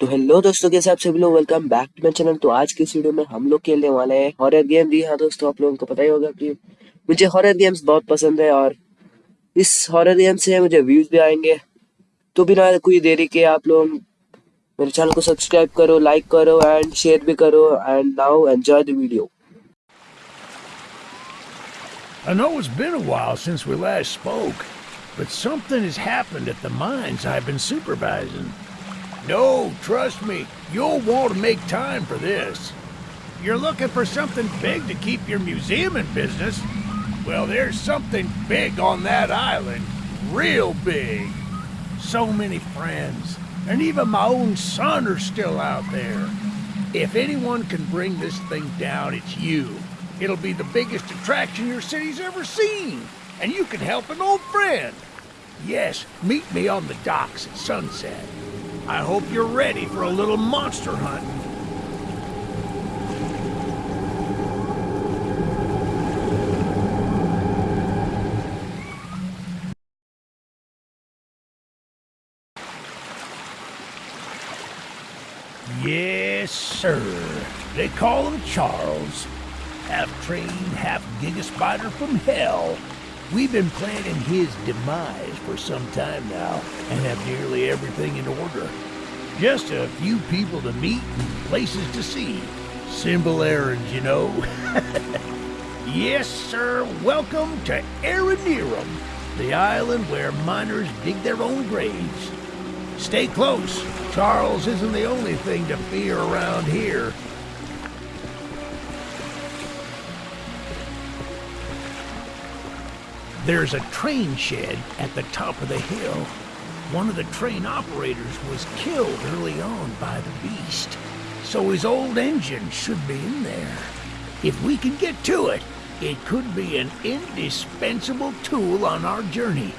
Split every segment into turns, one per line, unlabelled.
तो हेलो दोस्तों के साथ सभी लोग? Welcome back to my channel तो आज की इस वीडियो में हम लोग खेलने वाले हैं हॉरर गेम जी हाँ दोस्तों आप लोगों को पता ही होगा कि मुझे हॉरर गेम्स बहुत पसंद है और इस हॉरर गेम से मुझे व्यूज़ भी आएँगे। तो बिना कोई देरी के आप लोग मेरे चैनल को सब्सक्राइब करो लाइक करो एंड शेयर भी करो। And now enjoy the video
I know it's been a while since we last spoke, but something has happened at the mines I've been supervising. No, trust me, you'll want to make time for this. You're looking for something big to keep your museum in business? Well, there's something big on that island. Real big. So many friends, and even my own son are still out there. If anyone can bring this thing down, it's you. It'll be the biggest attraction your city's ever seen, and you can help an old friend. Yes, meet me on the docks at sunset. I hope you're ready for a little monster hunting. Yes, sir. They call him Charles. Half trained, half giga spider from hell. We've been planning his demise for some time now and have nearly everything in order. Just a few people to meet and places to see. Simple errands, you know. yes, sir. Welcome to Aranearum, the island where miners dig their own graves. Stay close. Charles isn't the only thing to fear around here. There's a train shed at the top of the hill. One of the train operators was killed early on by the beast, so his old engine should be in there. If we can get to it, it could be an indispensable tool on our journey.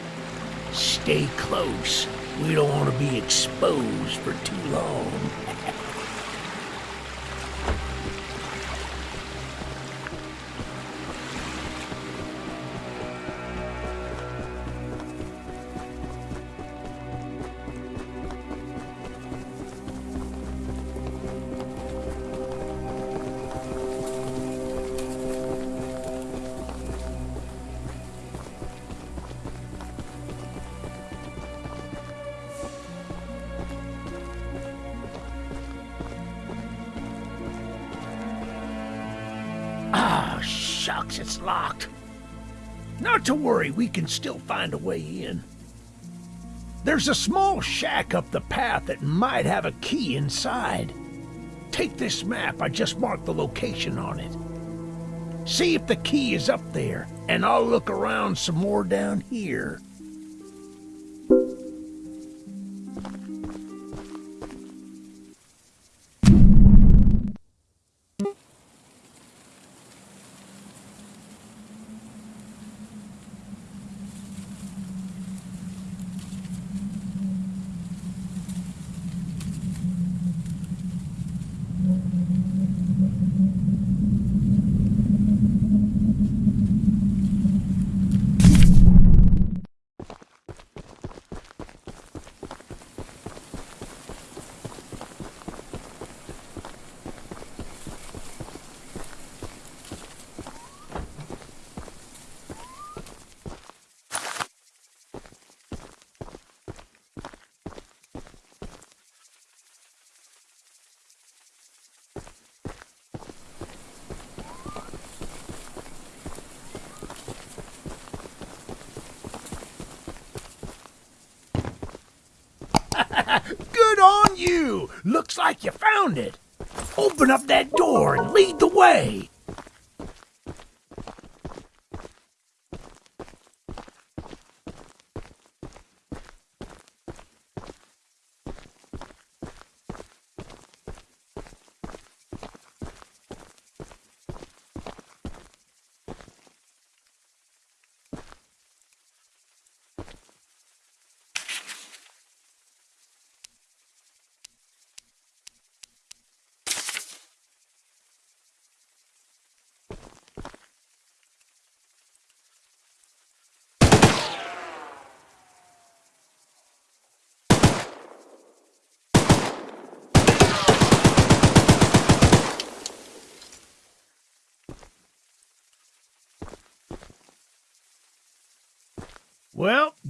Stay close. We don't want to be exposed for too long. To worry, we can still find a way in. There's a small shack up the path that might have a key inside. Take this map, I just marked the location on it. See if the key is up there, and I'll look around some more down here. Good on you! Looks like you found it. Open up that door and lead the way.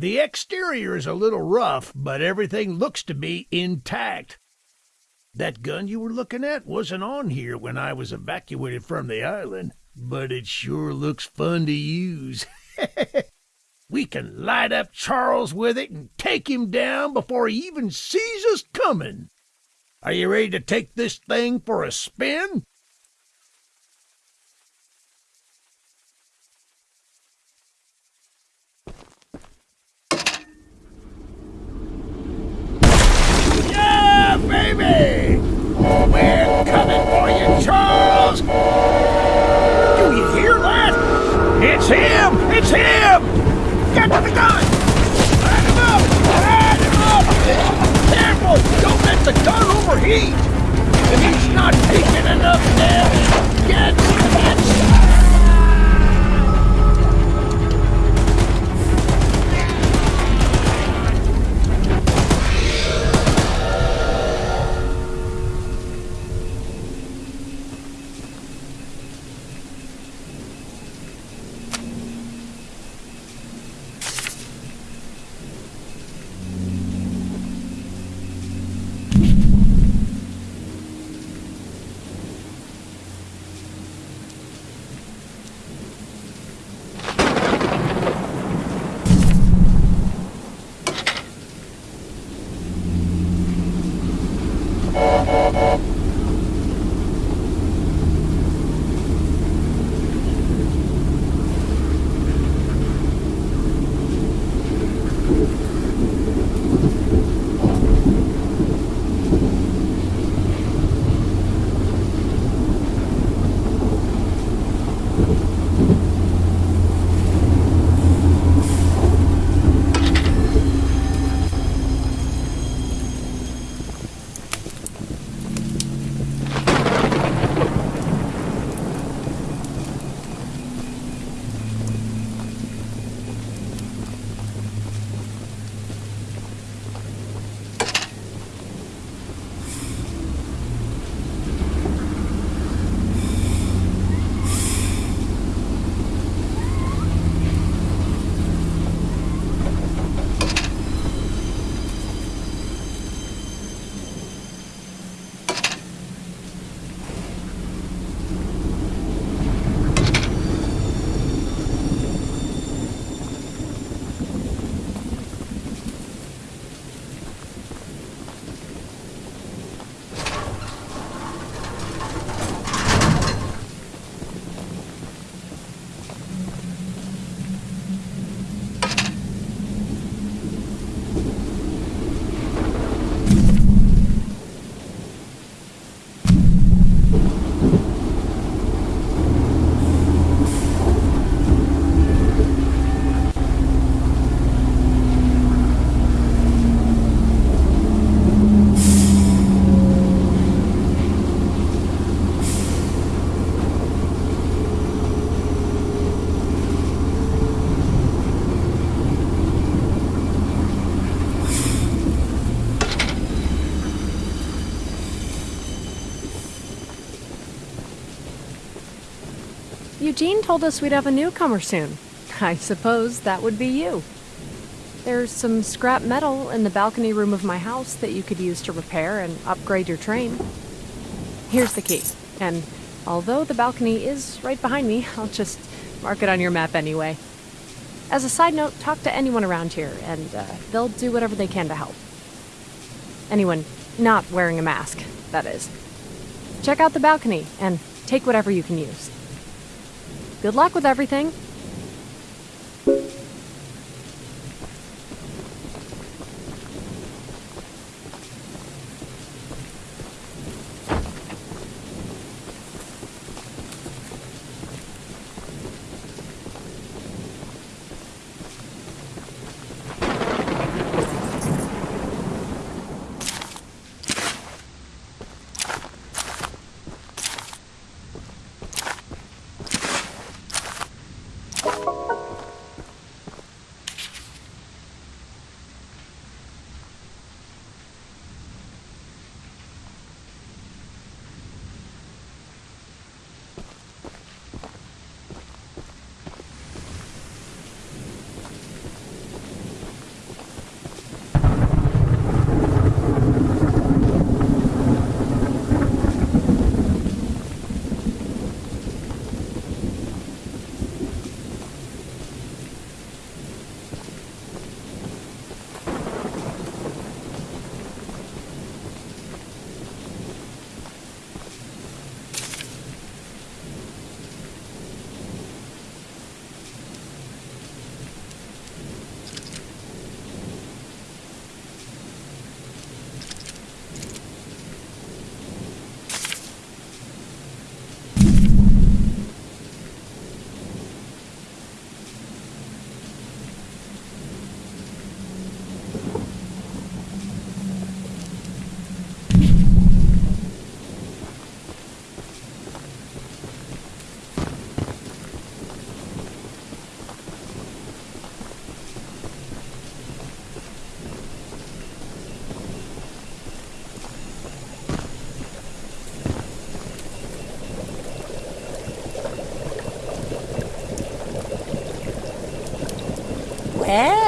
The exterior is a little rough, but everything looks to be intact. That gun you were looking at wasn't on here when I was evacuated from the island, but it sure looks fun to use. we can light up Charles with it and take him down before he even sees us coming. Are you ready to take this thing for a spin? The gun overheat! If he's not taking enough damage, get,
told us we'd have a newcomer soon. I suppose that would be you. There's some scrap metal in the balcony room of my house that you could use to repair and upgrade your train. Here's the key, and although the balcony is right behind me, I'll just mark it on your map anyway. As a side note, talk to anyone around here, and uh, they'll do whatever they can to help. Anyone not wearing a mask, that is. Check out the balcony and take whatever you can use. Good luck with everything.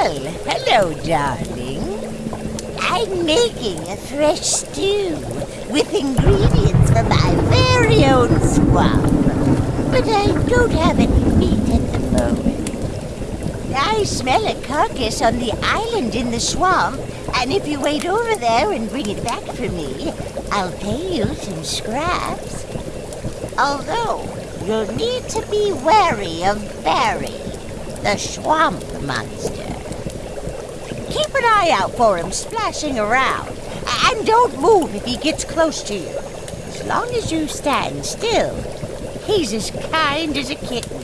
Well, hello, darling. I'm making a fresh stew with ingredients from my very own swamp. But I don't have any meat at the moment. I smell a carcass on the island in the swamp, and if you wait over there and bring it back for me, I'll pay you some scraps. Although, you'll need to be wary of Barry, the swamp monster. Eye out for him splashing around, and don't move if he gets close to you. As long as you stand still, he's as kind as a kitten.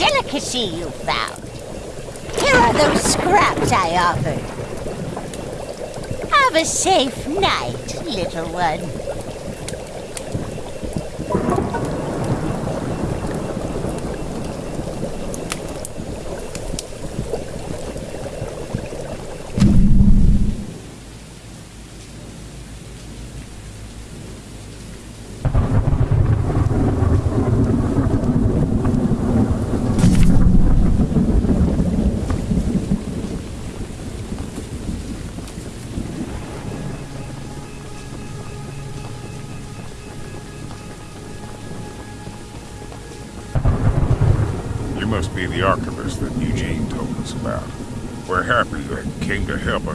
Delicacy you found. Here are those scraps I offered. Have a safe night, little one.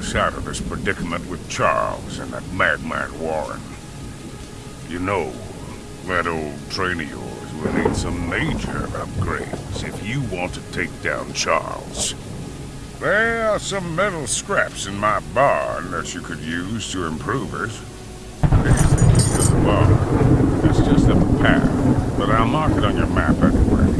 Us out of this predicament with Charles and that madman Warren. You know, that old train of yours will need some major upgrades if you want to take down Charles. There are some metal scraps in my barn that you could use to improve it. Barn. It's just a path, but I'll mark it on your map anyway.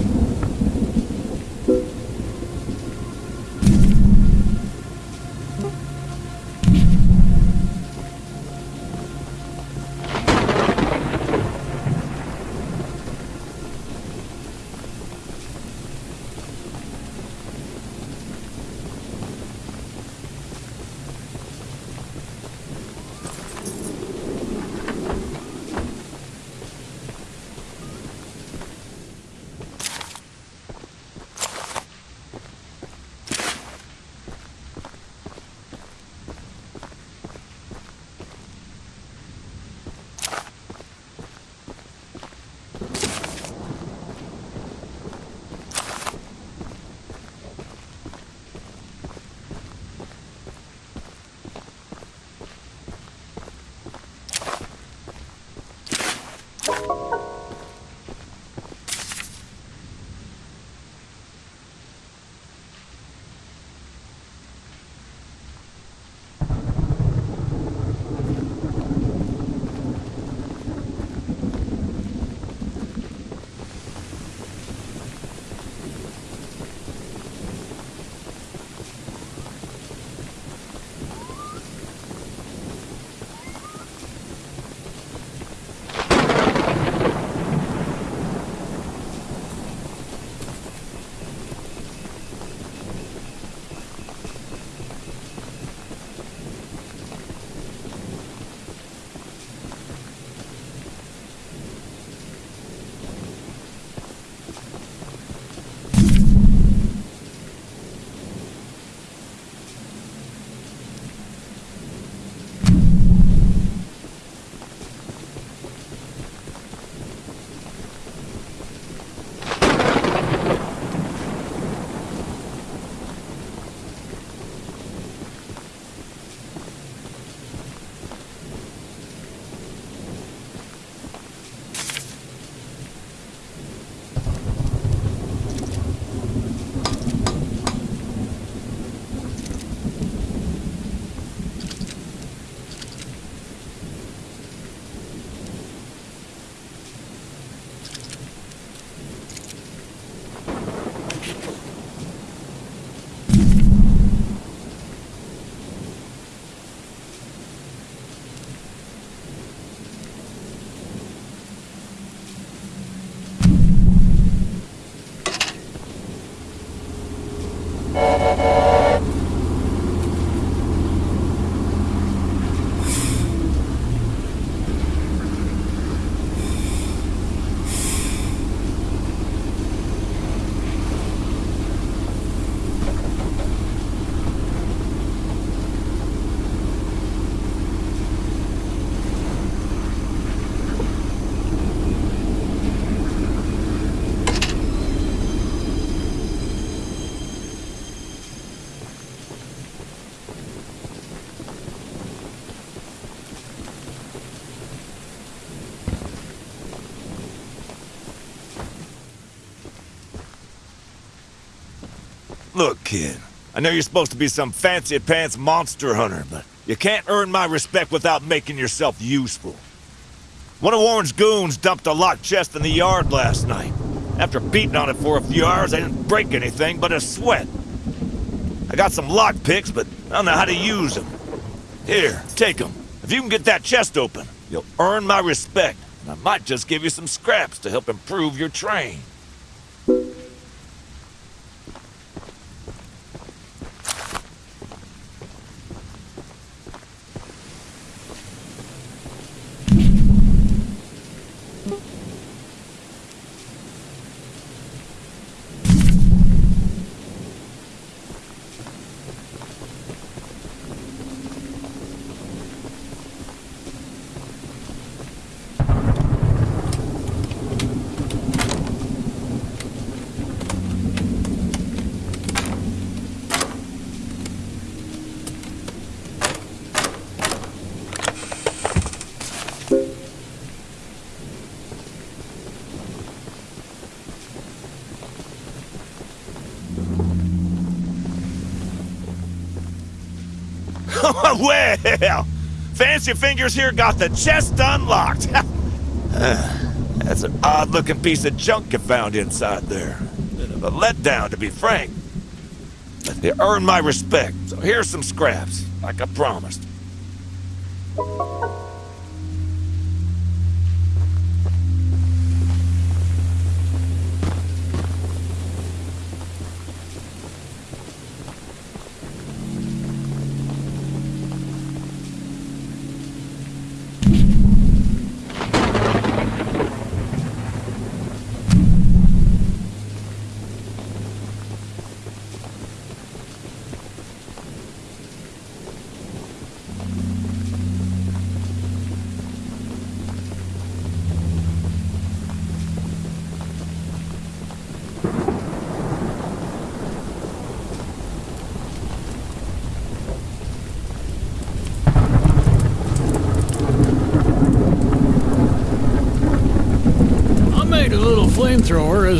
Look, kid, I know you're supposed to be some fancy-pants monster hunter, but you can't earn my respect without making yourself useful. One of Warren's goons dumped a locked chest in the yard last night. After beating on it for a few hours, I didn't break anything but a sweat. I got some lock picks, but I don't know how to use them. Here, take them. If you can get that chest open, you'll earn my respect, and I might just give you some scraps to help improve your train. Well, Fancy Fingers here got the chest unlocked. Uh, that's an odd-looking piece of junk you found inside there. Bit of a letdown, to be frank. But you earned my respect, so here's some scraps, like I promised.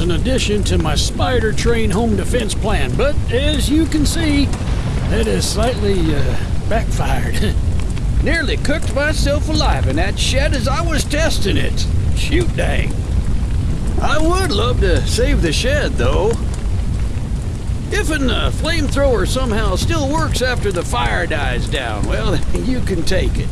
An addition to my spider train home defense plan, but as you can see, it has slightly uh, backfired. Nearly cooked myself alive in that shed as I was testing it. Shoot dang. I would love to save the shed, though. If an uh, flamethrower somehow still works after the fire dies down, well, you can take it.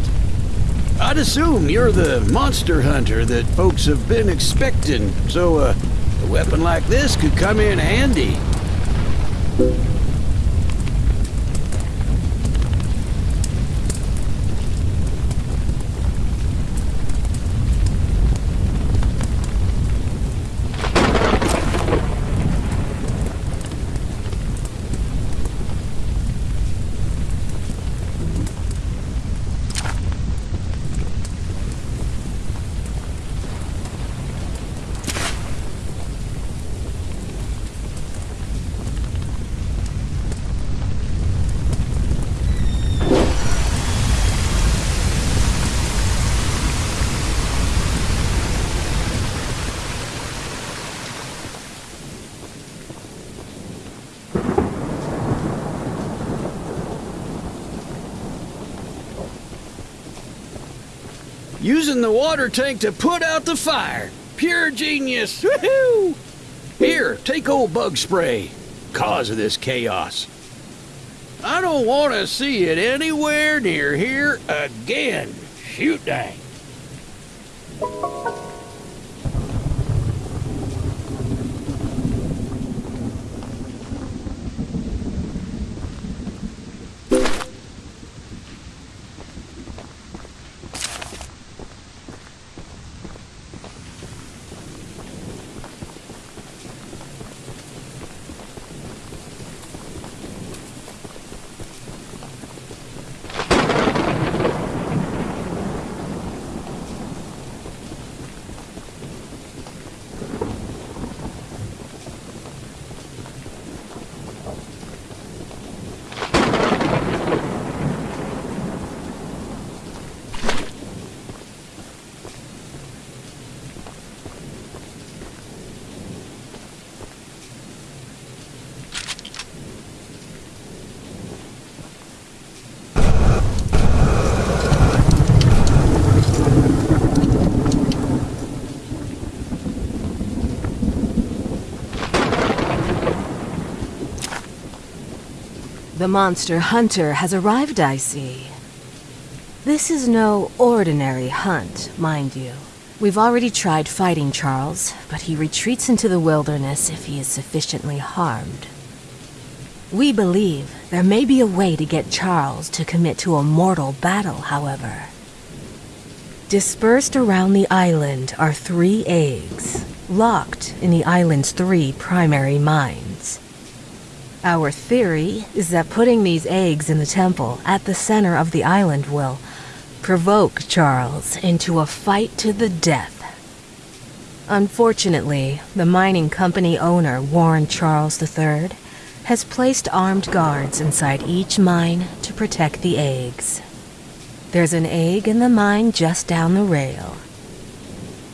I'd assume you're the monster hunter that folks have been expecting, so uh, a weapon like this could come in handy. Using the water tank to put out the fire. Pure genius. Woohoo! Here, take old bug spray. Cause of this chaos. I don't want to see it anywhere near here again. Shoot dang.
The monster hunter has arrived, I see. This is no ordinary hunt, mind you. We've already tried fighting Charles, but he retreats into the wilderness if he is sufficiently harmed. We believe there may be a way to get Charles to commit to a mortal battle, however. Dispersed around the island are three eggs, locked in the island's three primary mines. Our theory is that putting these eggs in the temple at the center of the island will provoke Charles into a fight to the death. Unfortunately, the mining company owner, Warren Charles III, has placed armed guards inside each mine to protect the eggs. There's an egg in the mine just down the rail.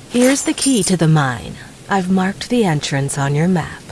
Here's the key to the mine. I've marked the entrance on your map.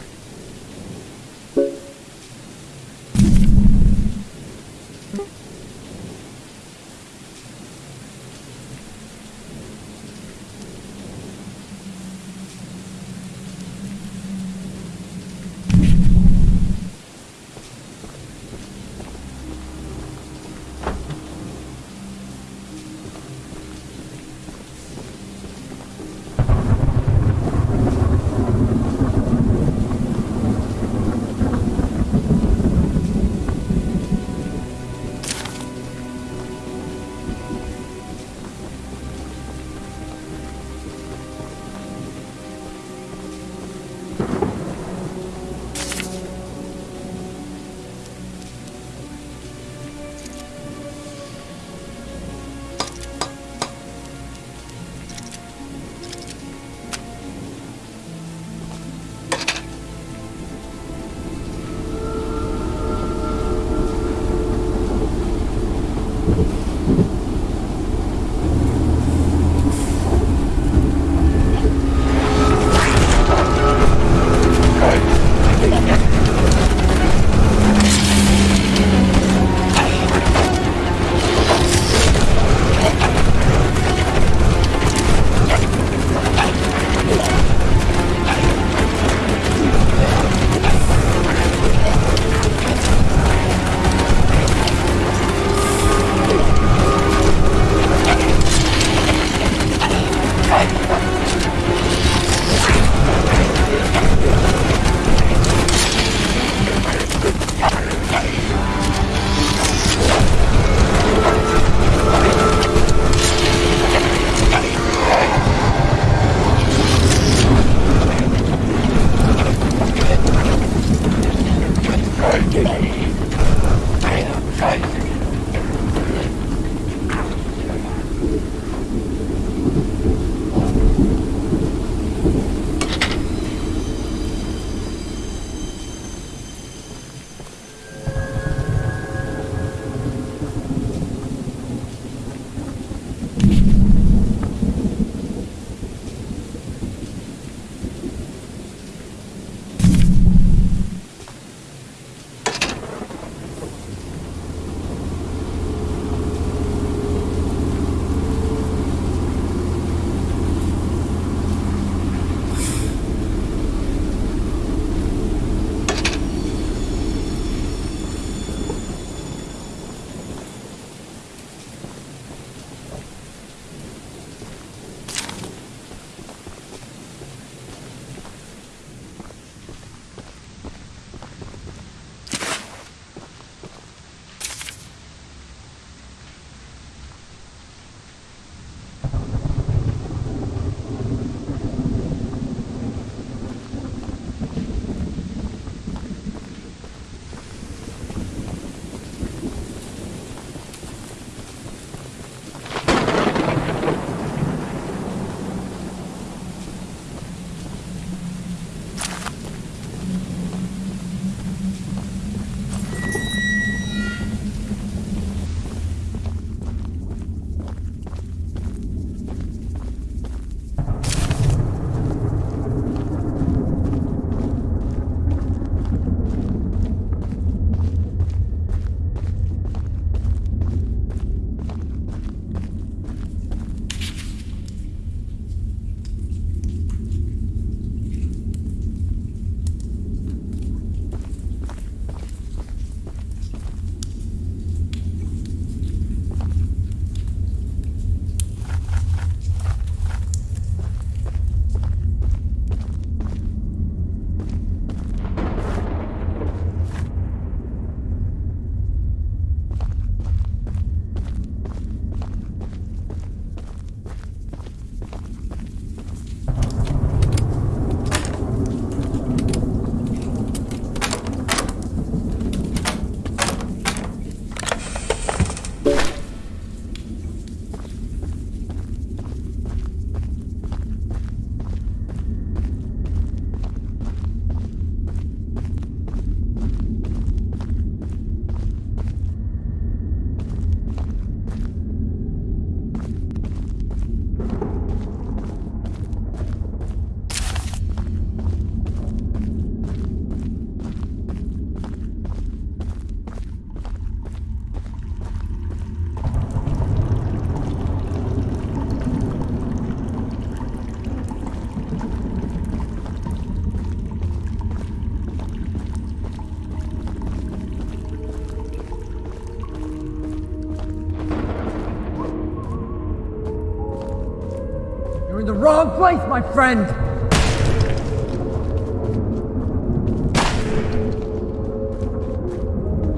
my friend!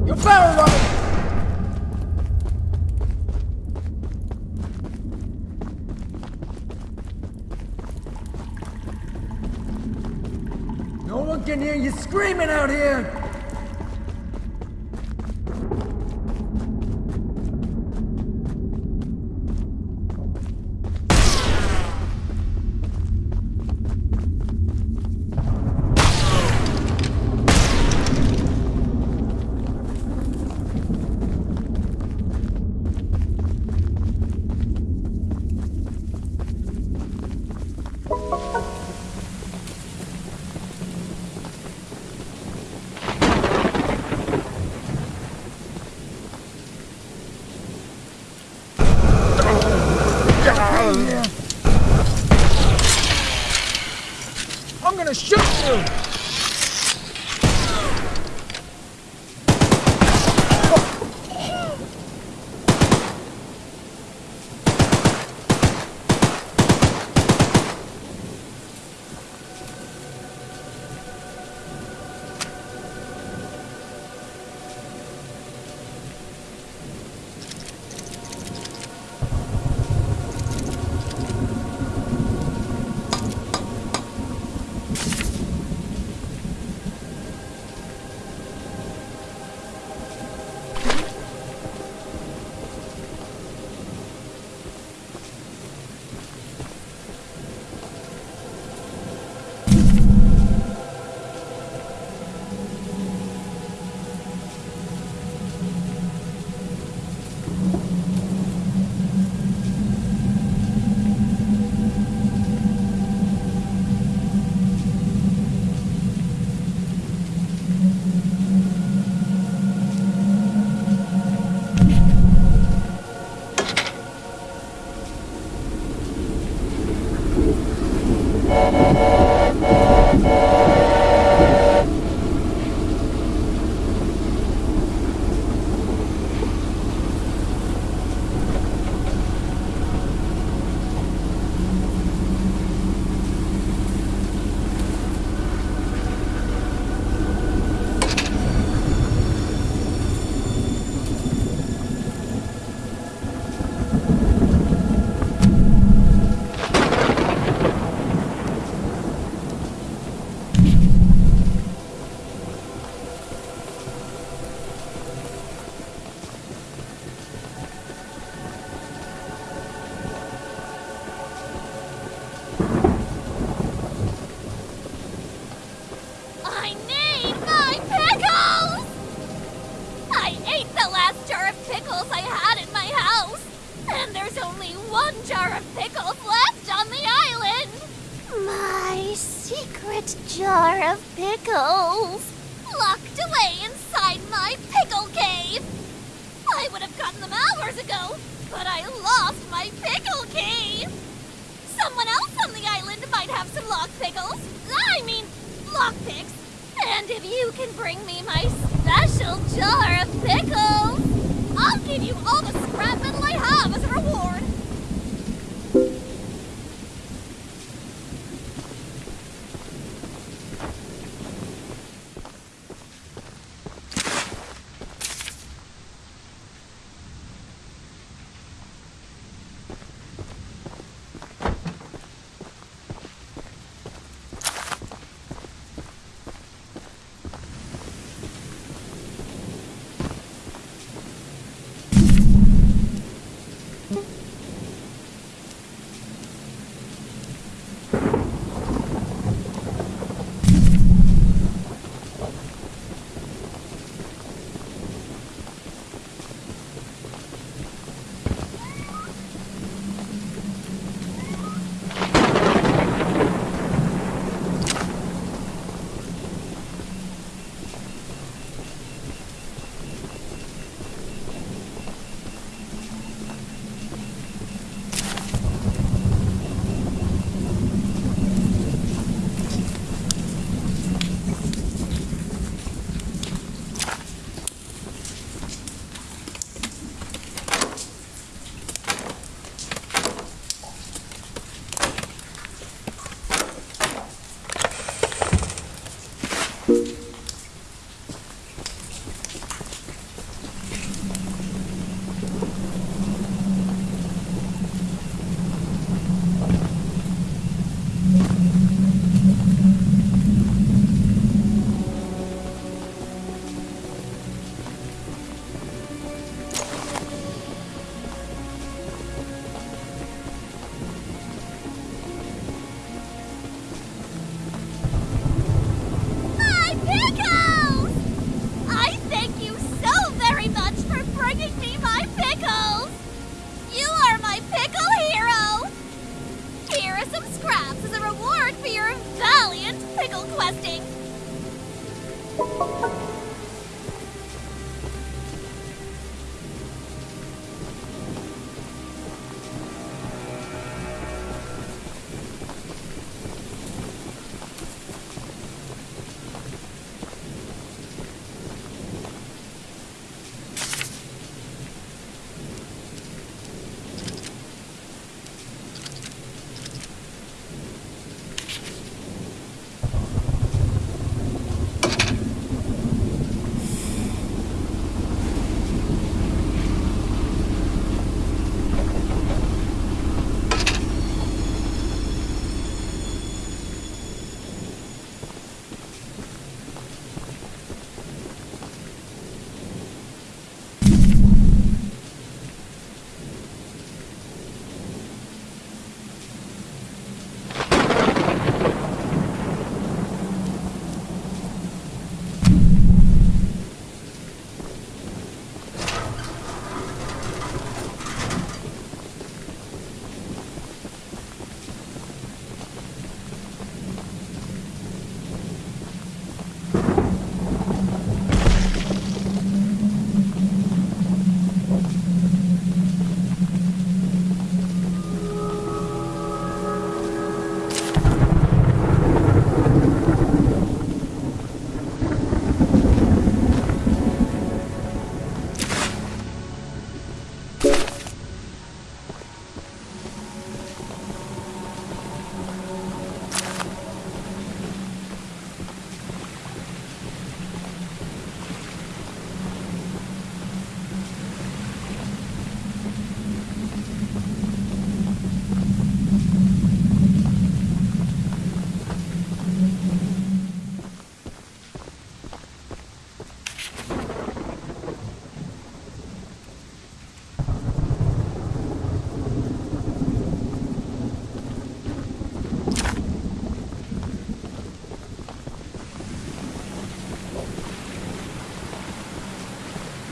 You better run! No one can hear you screaming out here! gonna shoot you!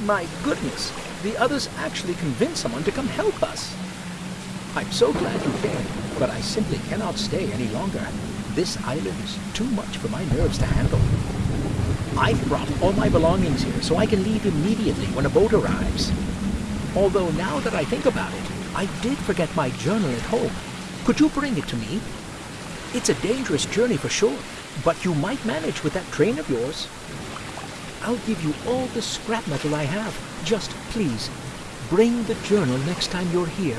My goodness, the others actually convinced someone to come help us. I'm so glad you came, but I simply cannot stay any longer. This island is too much for my nerves to handle. I've brought all my belongings here so I can leave immediately when a boat arrives. Although now that I think about it, I did forget my journal at home. Could you bring it to me? It's a dangerous journey for sure, but you might manage with that train of yours. I'll give you all the scrap metal I have. Just please, bring the journal next time you're here.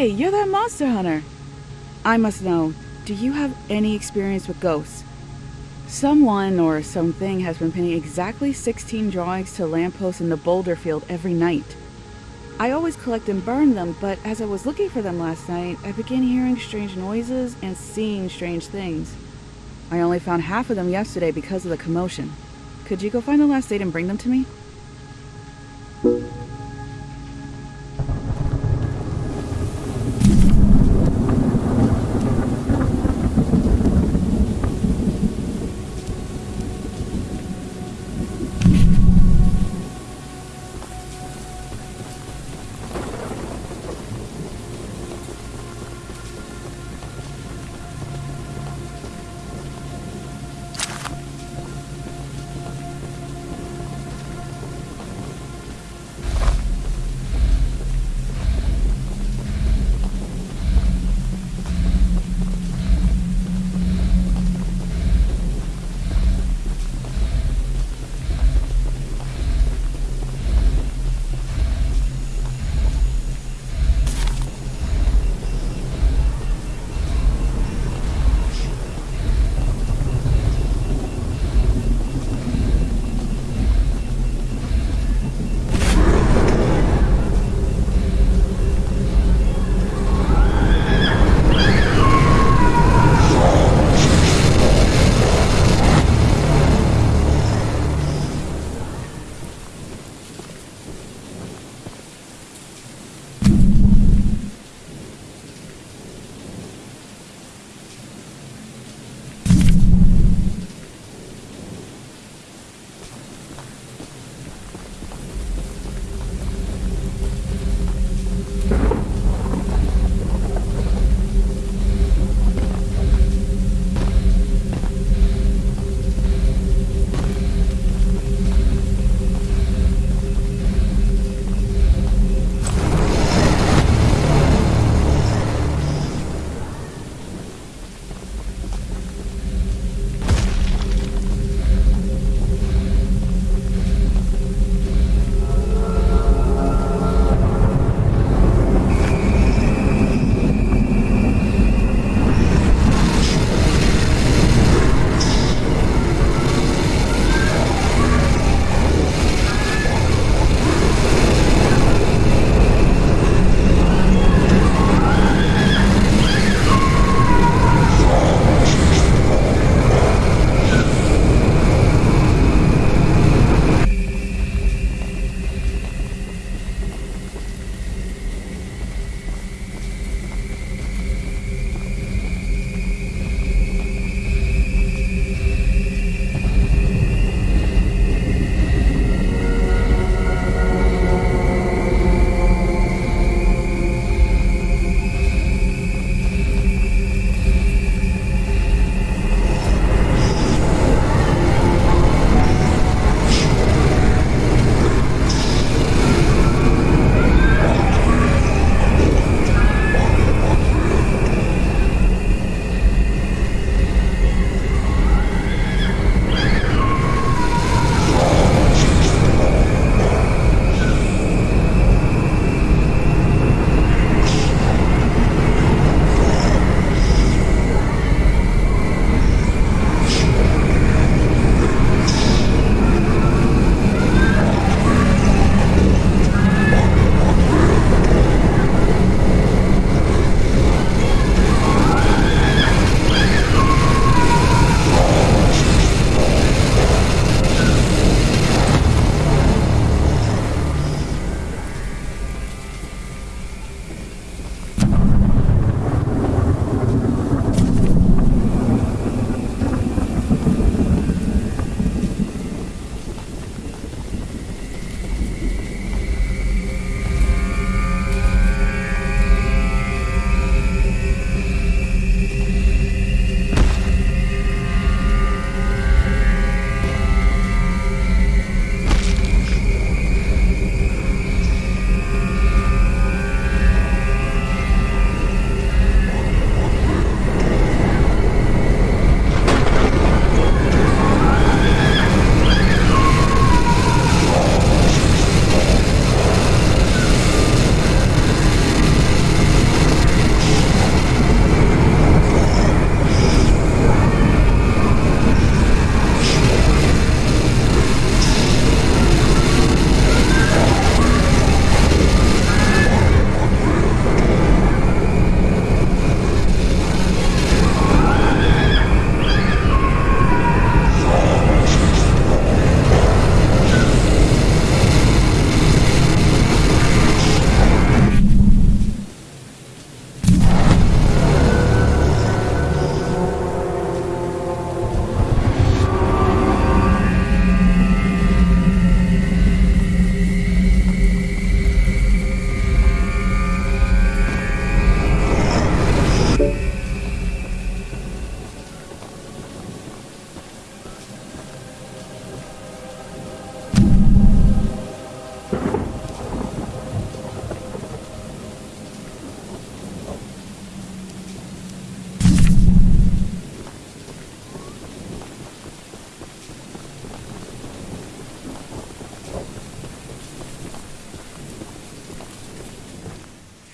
Say, you're that monster hunter. I must know, do you have any experience with ghosts? Someone or something has been pinning exactly 16 drawings to lampposts in the boulder field every night. I always collect and burn them, but as I was looking for them last night, I began hearing strange noises and seeing strange things. I only found half of them yesterday because of the commotion. Could you go find the last date and bring them to me?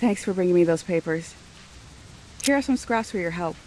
Thanks for bringing me those papers. Here are some scraps for your help.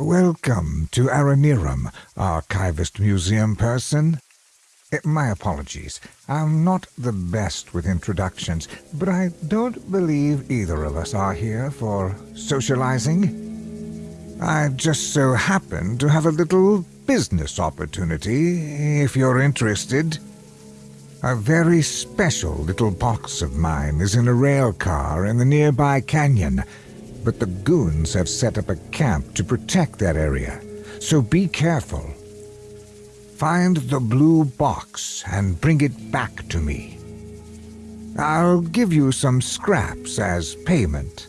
Welcome to Aranearum, Archivist Museum person. Eh, My apologies. I'm not the best with introductions, but I don't believe either of us are here for socializing. I just so happen to have a little business opportunity, if you're interested. A very special little box of mine is in a rail car in the nearby canyon, but the goons have set up a camp to protect that area, so be careful. Find the blue box and bring it back to me. I'll give you some scraps as payment.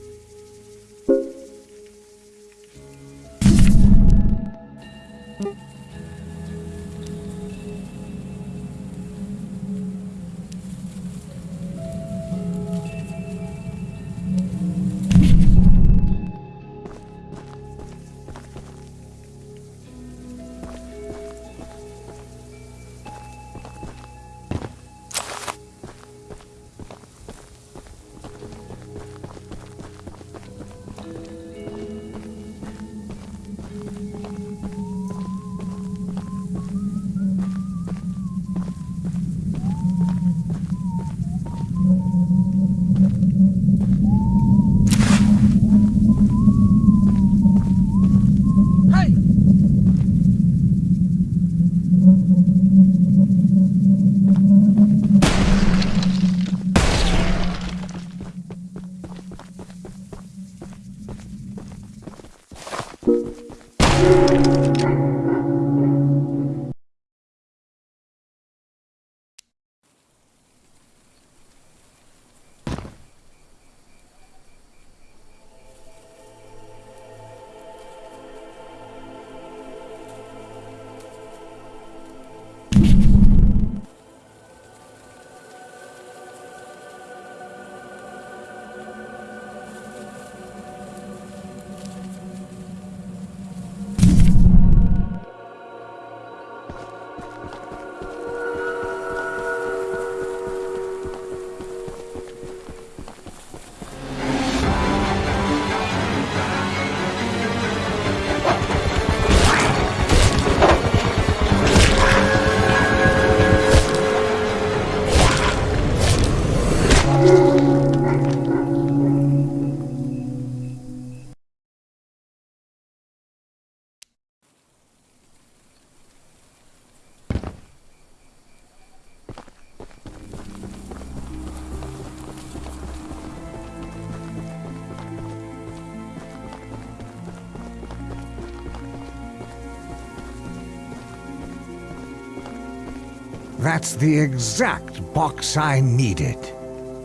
That's the exact box I needed.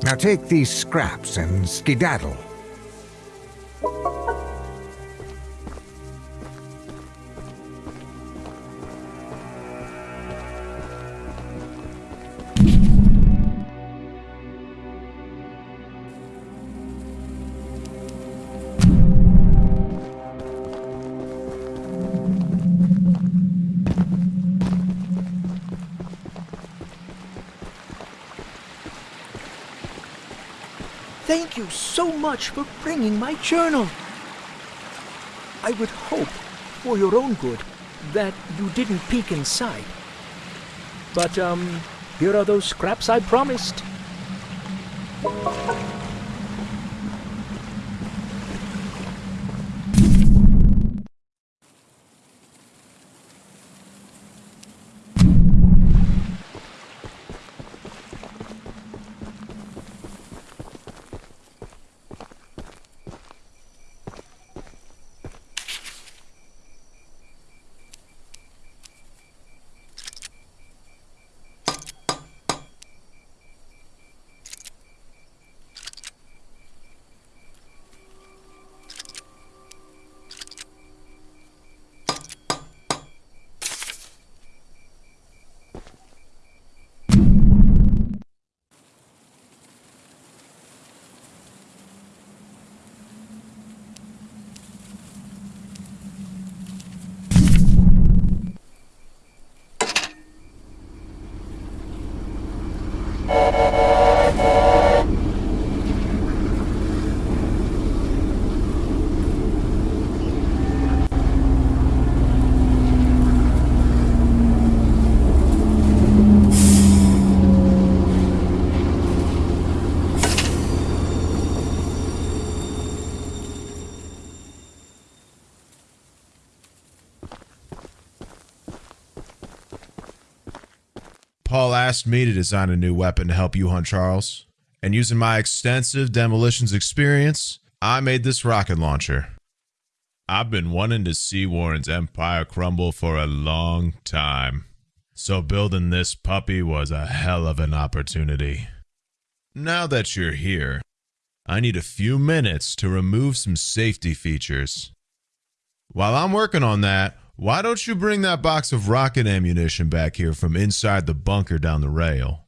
Now take these scraps and skedaddle.
You so much for bringing my journal. I would hope, for your own good, that you didn't peek inside. But, um, here are those scraps I promised.
Paul asked me to design a new weapon to help you hunt Charles, and using my extensive demolitions experience, I made this rocket launcher. I've been wanting to see Warren's empire crumble for a long time, so building this puppy was a hell of an opportunity. Now that you're here, I need a few minutes to remove some safety features. While I'm working on that, why don't you bring that box of rocket ammunition back here from inside the bunker down the rail?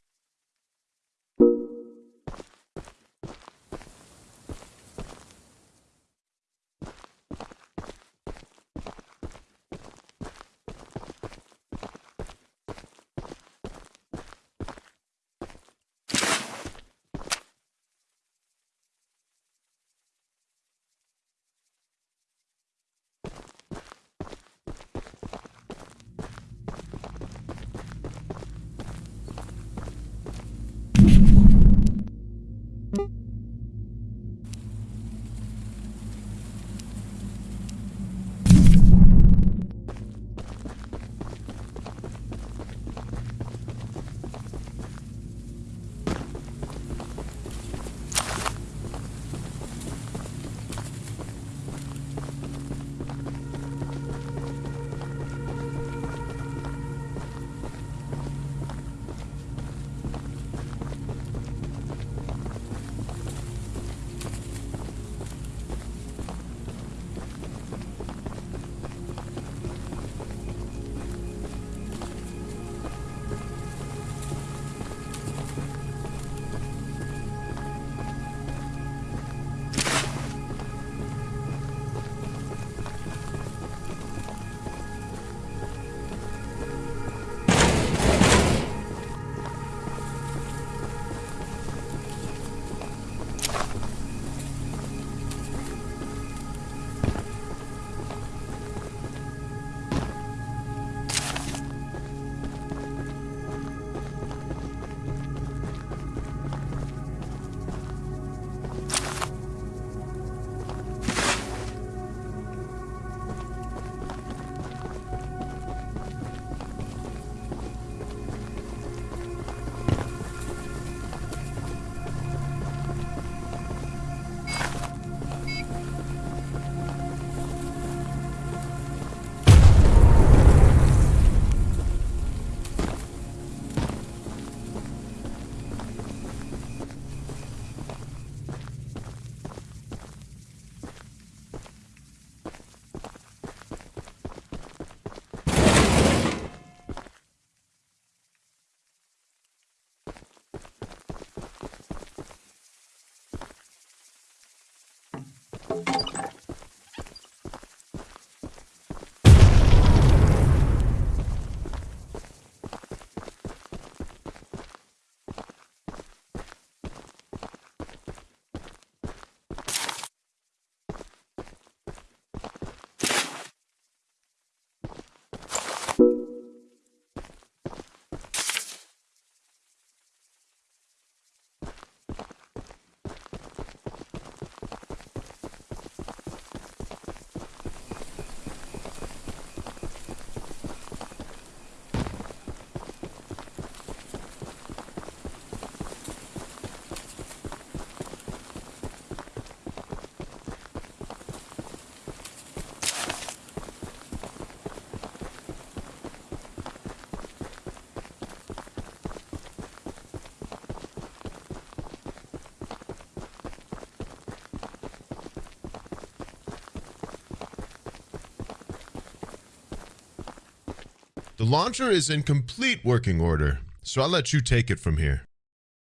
The launcher is in complete working order, so I'll let you take it from here.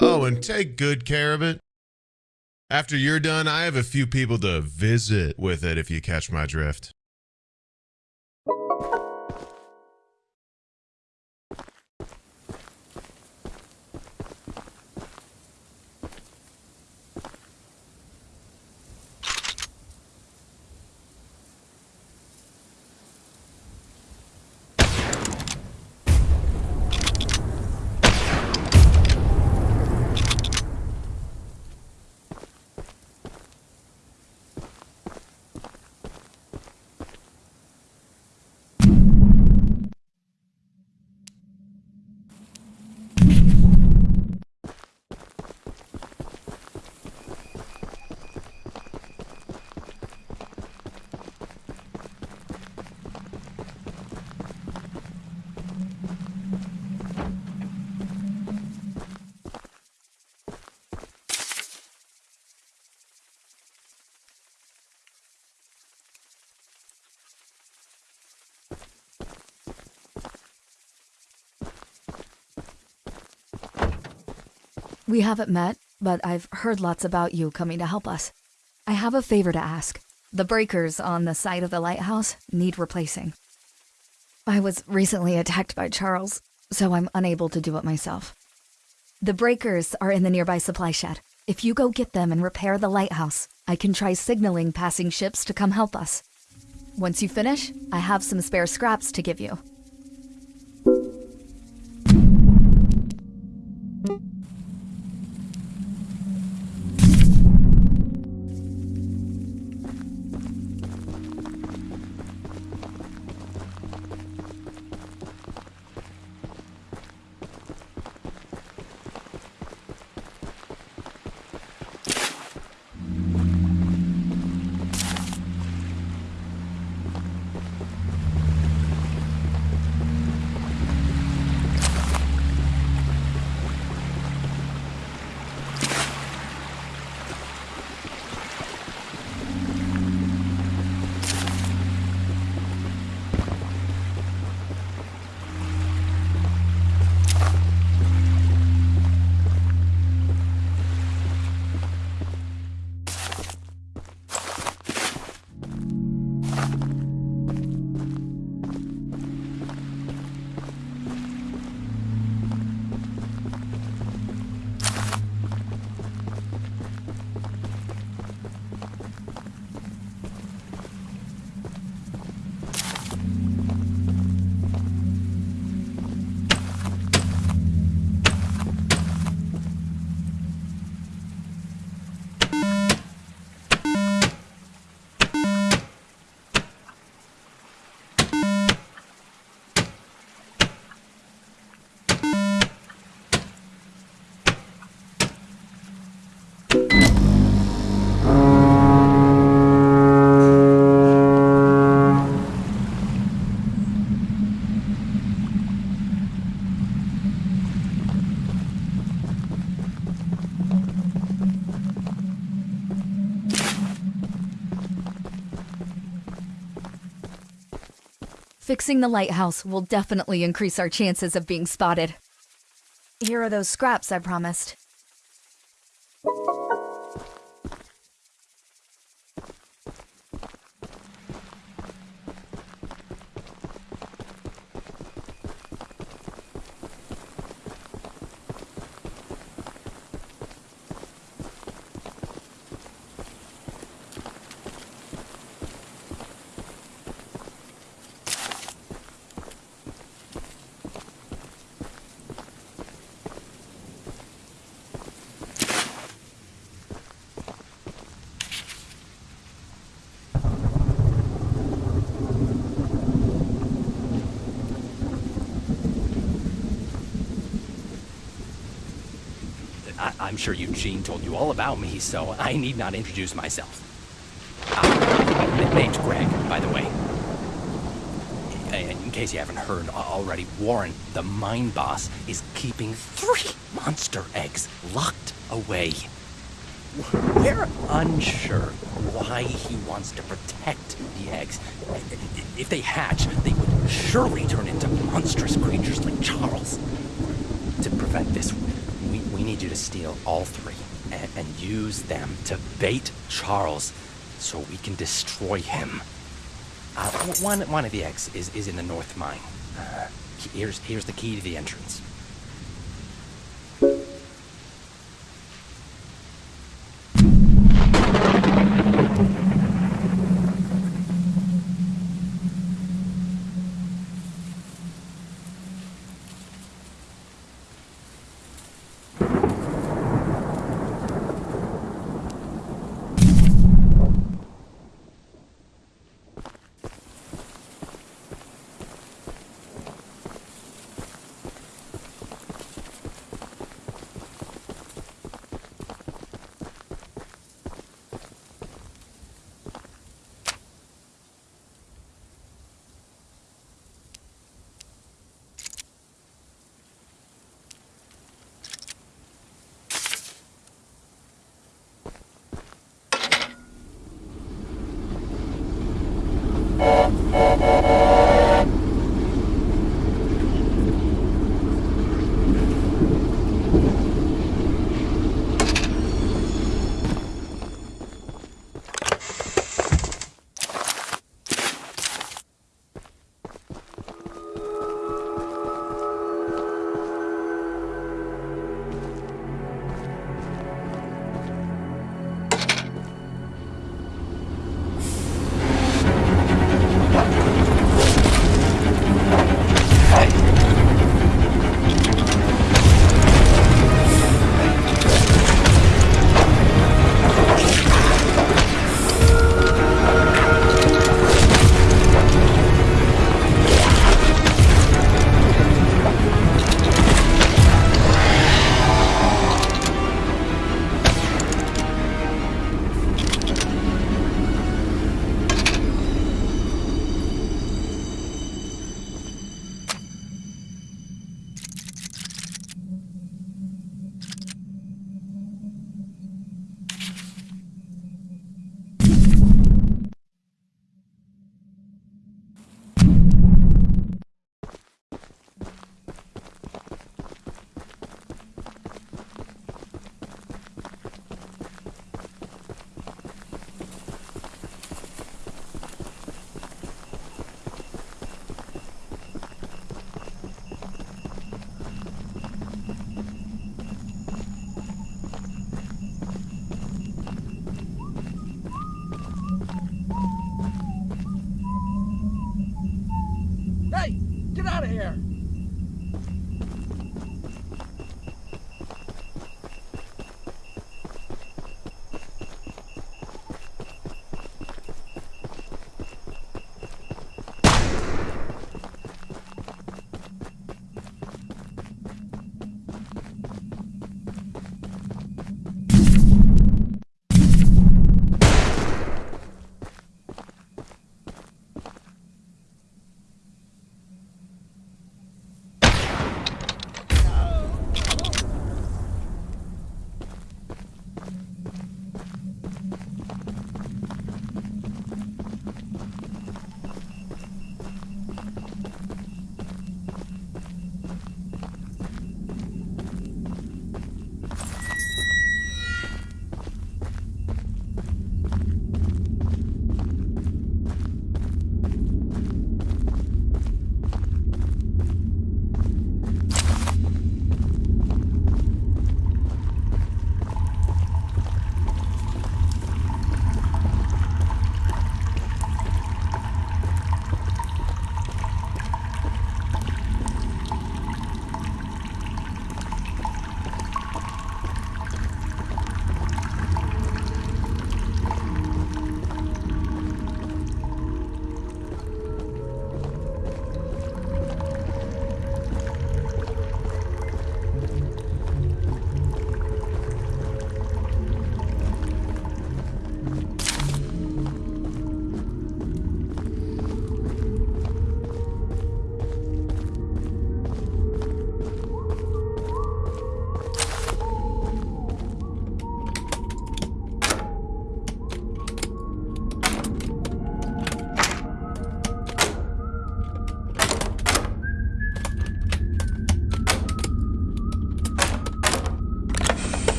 Oh, and take good care of it. After you're done, I have a few people to visit with it if you catch my drift.
We haven't met, but I've heard lots about you coming to help us. I have a favor to ask. The breakers on the side of the lighthouse need replacing. I was recently attacked by Charles, so I'm unable to do it myself. The breakers are in the nearby supply shed. If you go get them and repair the lighthouse, I can try signaling passing ships to come help us. Once you finish, I have some spare scraps to give you. Fixing the lighthouse will definitely increase our chances of being spotted. Here are those scraps I promised.
Sure Eugene told you all about me, so I need not introduce myself. Uh, name's Greg, by the way. In case you haven't heard already, Warren, the mine boss, is keeping three monster eggs locked away. We're unsure why he wants to protect the eggs. If they hatch, they would surely turn into monstrous creatures like Charles. To prevent this, need you to steal all three and, and use them to bait Charles so we can destroy him. Uh, one, one of the eggs is, is in the north mine. Uh, here's, here's the key to the entrance.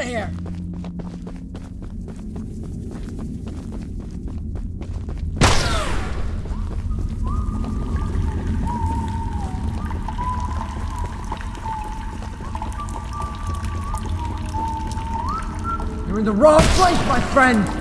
Out of here! You're in the wrong place, my friend!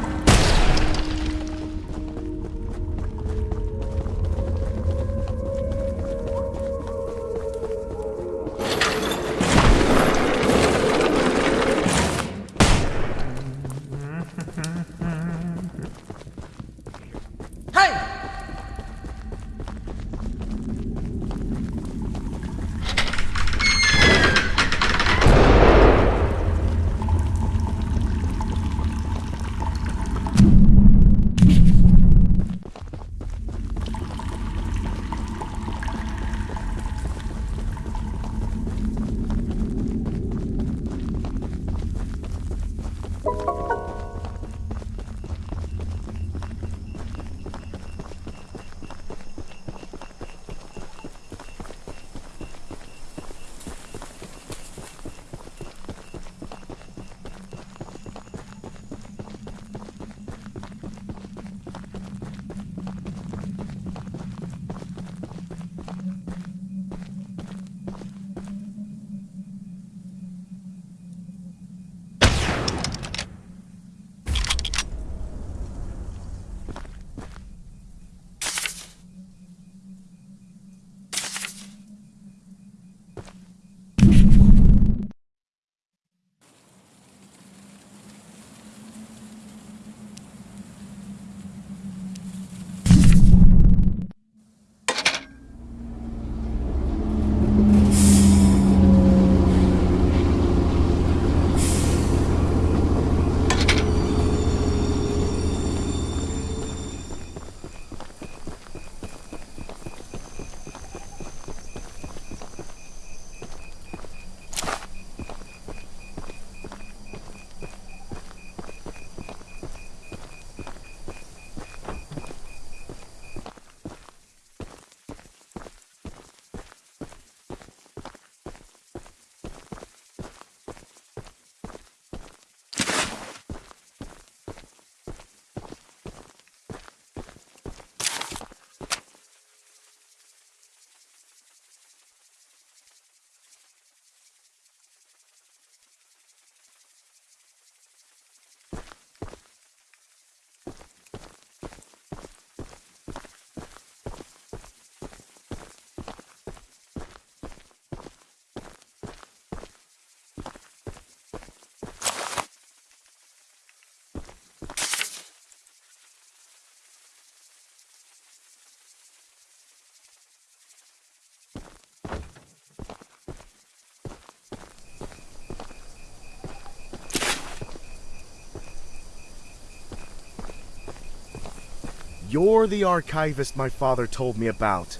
You're the archivist my father told me about.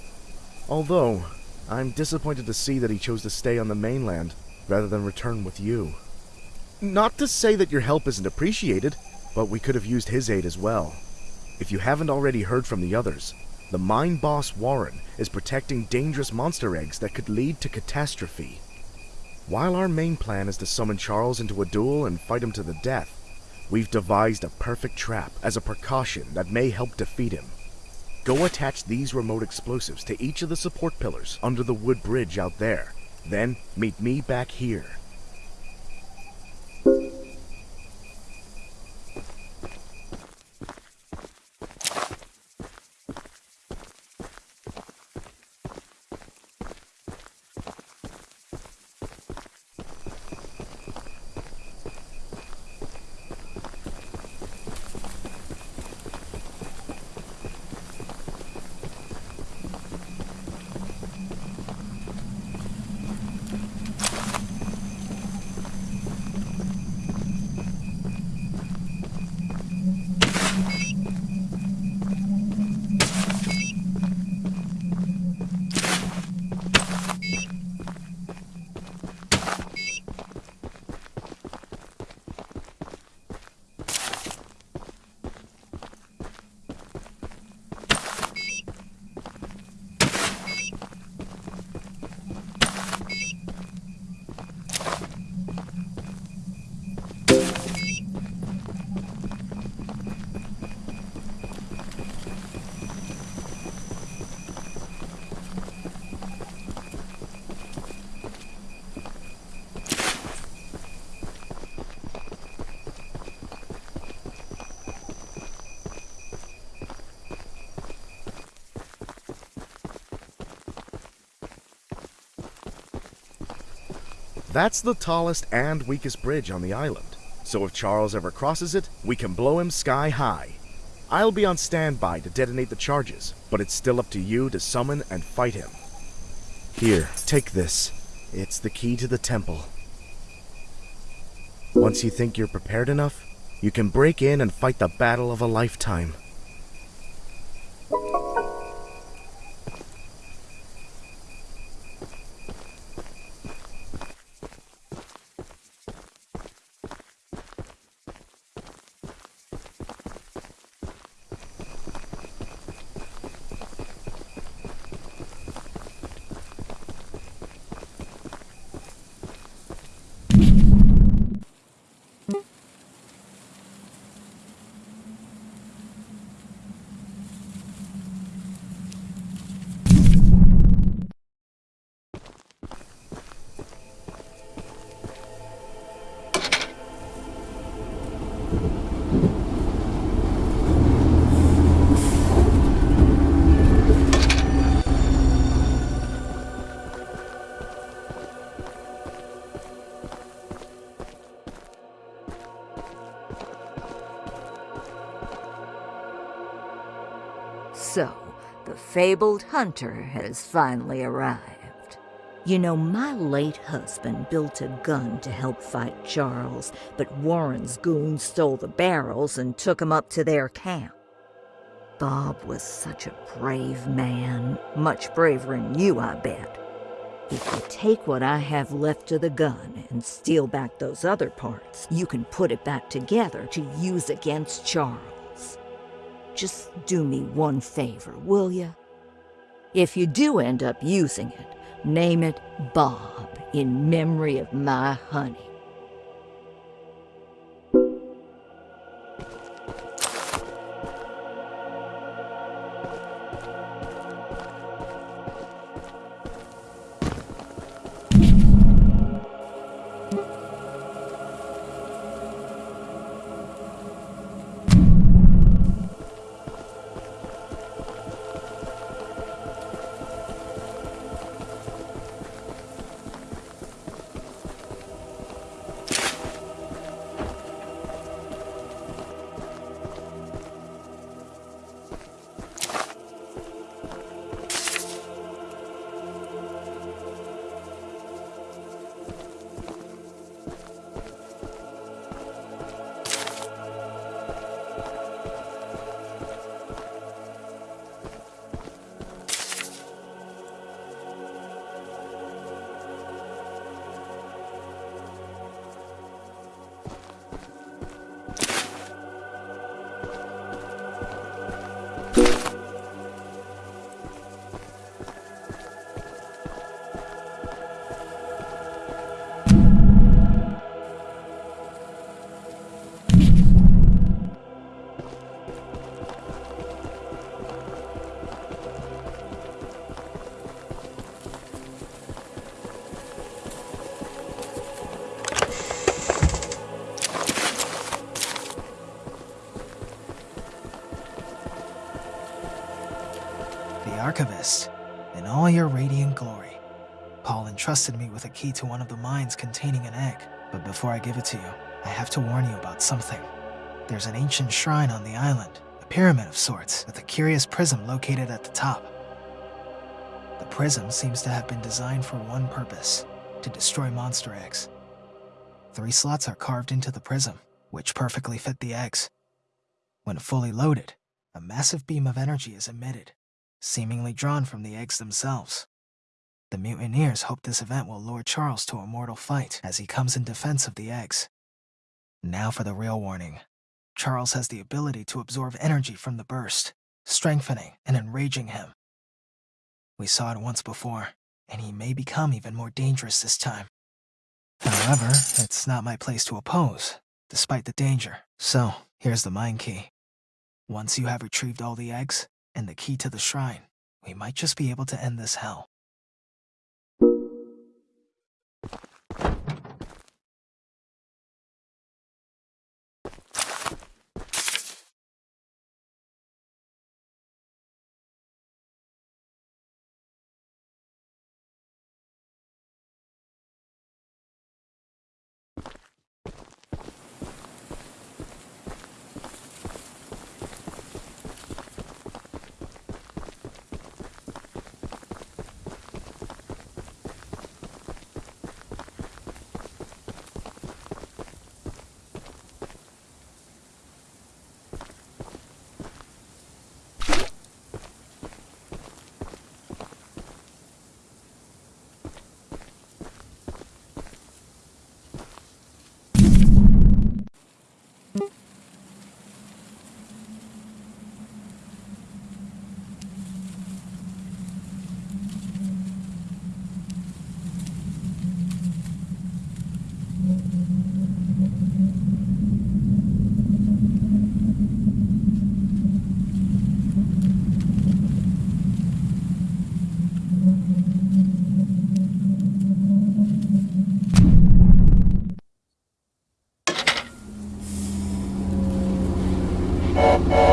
Although, I'm disappointed to see that he chose to stay on the mainland rather than return with you. Not to say that your help isn't appreciated, but we could have used his aid as well. If you haven't already heard from the others, the mine boss Warren is protecting dangerous monster eggs that could lead to catastrophe. While our main plan is to summon Charles into a duel and fight him to the death, we've devised a perfect trap as a precaution that may help defeat him. Go attach these remote explosives to each of the support pillars under the wood bridge out there. Then meet me back here. That's the tallest and weakest bridge on the island. So if Charles ever crosses it, we can blow him sky high. I'll be on standby to detonate the charges, but it's still up to you to summon and fight him. Here, take this. It's the key to the temple. Once you think you're prepared enough, you can break in and fight the battle of a lifetime.
Fabled hunter has finally arrived. You know, my late husband built a gun to help fight Charles, but Warren's goons stole the barrels and took 'em up to their camp. Bob was such a brave man, much braver than you, I bet. If you take what I have left of the gun and steal back those other parts, you can put it back together to use against Charles. Just do me one favor, will you? If you do end up using it, name it Bob in memory of my honey.
Archivist, in all your radiant glory. Paul entrusted me with a key to one of the mines containing an egg, but before I give it to you, I have to warn you about something. There's an ancient shrine on the island, a pyramid of sorts, with a curious prism located at the top. The prism seems to have been designed for one purpose, to destroy monster eggs. Three slots are carved into the prism, which perfectly fit the eggs. When fully loaded, a massive beam of energy is emitted, seemingly drawn from the eggs themselves. The mutineers hope this event will lure Charles to a mortal fight as he comes in defense of the eggs. Now for the real warning. Charles has the ability to absorb energy from the burst, strengthening and enraging him. We saw it once before, and he may become even more dangerous this time. However, it's not my place to oppose, despite the danger. So, here's the mine key. Once you have retrieved all the eggs, and the key to the shrine, we might just be able to end this hell.
Oh,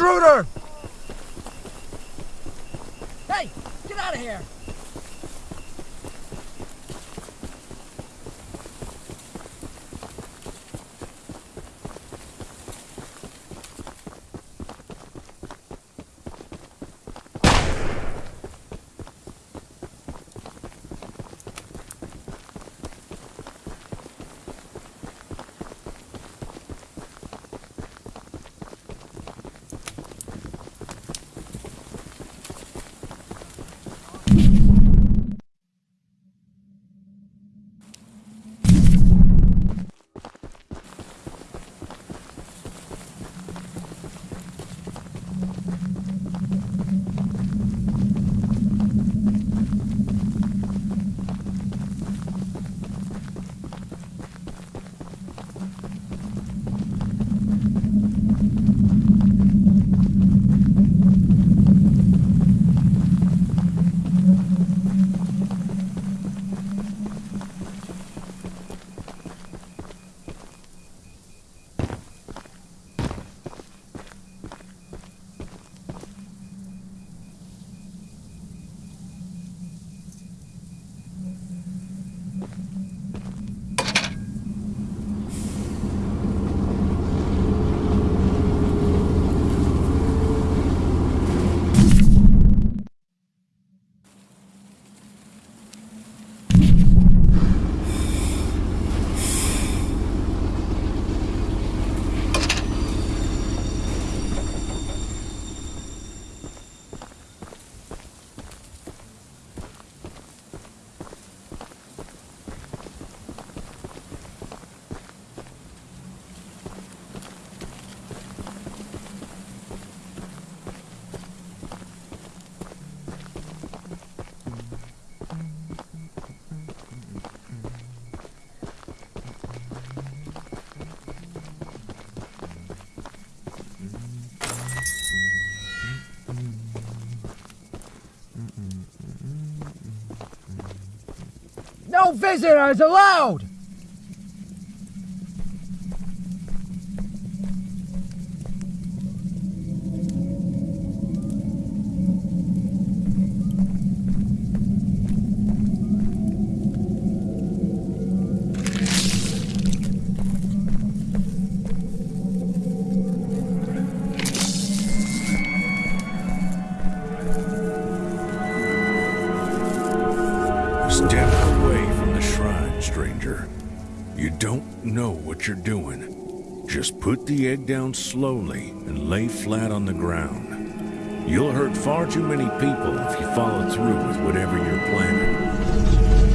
Intruder! Visitors allowed!
Down slowly and lay flat on the ground. You'll hurt far too many people if you follow through with whatever you're planning.